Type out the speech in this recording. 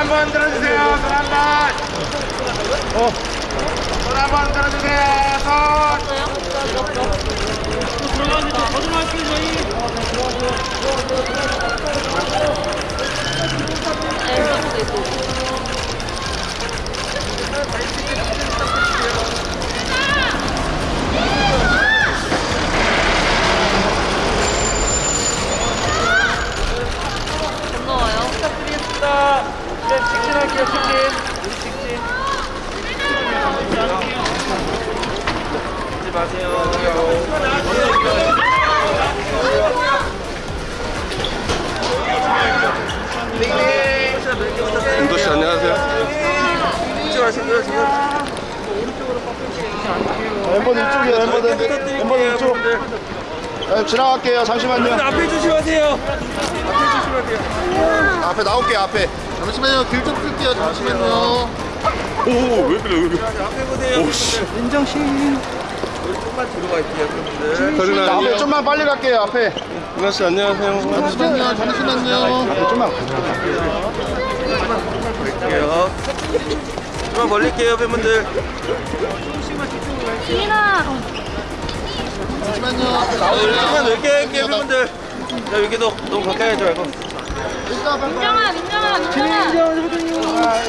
한번 들어주세요. 손 한 번. 어. 손 한 번 들어주세요. 손. 이제 직진할게요, 직진. 우리 직진. 하지 마세요. 윤도 씨 안녕하세요. 이쪽 하시고요, 지금. 멤버들 이쪽이에요 멤버들 멤버들 이쪽 네, 지나갈게요 잠시만요 앞에 조심하세요. 앞에 조심하세요. 앞에 나올게요 앞에 잠시만요 길 좀 끌게요 잠시만요 오왜 그래 왜 그래. 앞에 보세요. 오씨. 인정심. 조금만 뒤로 갈게요, 여러분들. 서진아 앞에. 좀만 빨리 갈게요 앞에 윤아 씨 안녕하세요. 잠시만요 잠시만요 앞에 좀만 갈게요. 좀만 벌릴게요, 팬분들. 잠시만요 앞에 나올게요 조금만 넓게 할게요, 팬분들. 자, 여기도 너무 가까이 하지 말고. 민정아, 민정아, 민정아.